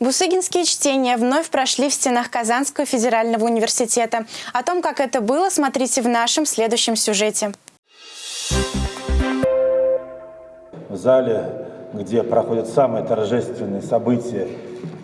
Бусыгинские чтения вновь прошли в стенах Казанского федерального университета. О том, как это было, смотрите в нашем следующем сюжете. В зале, где проходят самые торжественные события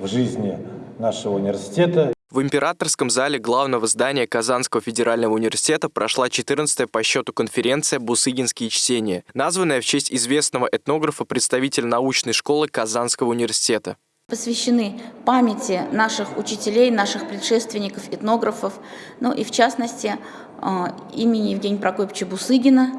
в жизни нашего университета, в императорском зале главного здания Казанского федерального университета прошла 14-я по счету конференция «Бусыгинские чтения», названная в честь известного этнографа, представителя научной школы Казанского университета посвящены памяти наших учителей, наших предшественников, этнографов, ну и в частности а, имени Евгения Прокопьевича Бусыгина.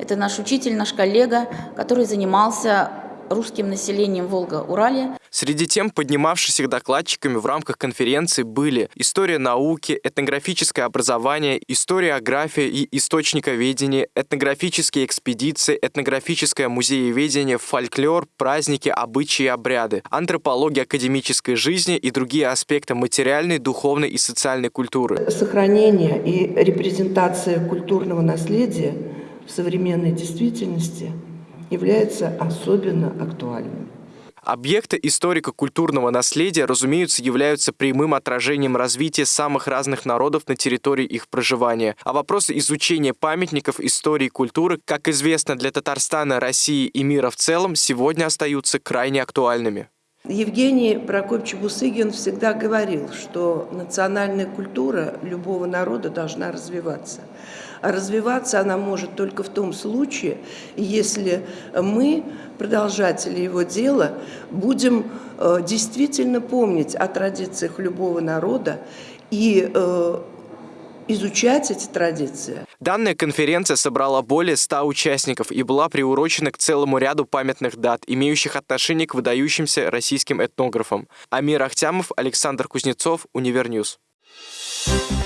Это наш учитель, наш коллега, который занимался русским населением Волга-Урале. Среди тем, поднимавшихся докладчиками в рамках конференции, были история науки, этнографическое образование, историография и источниковедение, этнографические экспедиции, этнографическое музееведение, фольклор, праздники, обычаи и обряды, антропология академической жизни и другие аспекты материальной, духовной и социальной культуры. Сохранение и репрезентация культурного наследия в современной действительности является особенно актуальным. Объекты историко-культурного наследия, разумеется, являются прямым отражением развития самых разных народов на территории их проживания. А вопросы изучения памятников истории и культуры, как известно для Татарстана, России и мира в целом, сегодня остаются крайне актуальными. Евгений Прокопьевич Бусыгин всегда говорил, что национальная культура любого народа должна развиваться. А развиваться она может только в том случае, если мы, продолжатели его дела, будем э, действительно помнить о традициях любого народа и э, изучать эти традиции. Данная конференция собрала более 100 участников и была приурочена к целому ряду памятных дат, имеющих отношение к выдающимся российским этнографам. Амир Ахтямов, Александр Кузнецов, Univer News. Thank you.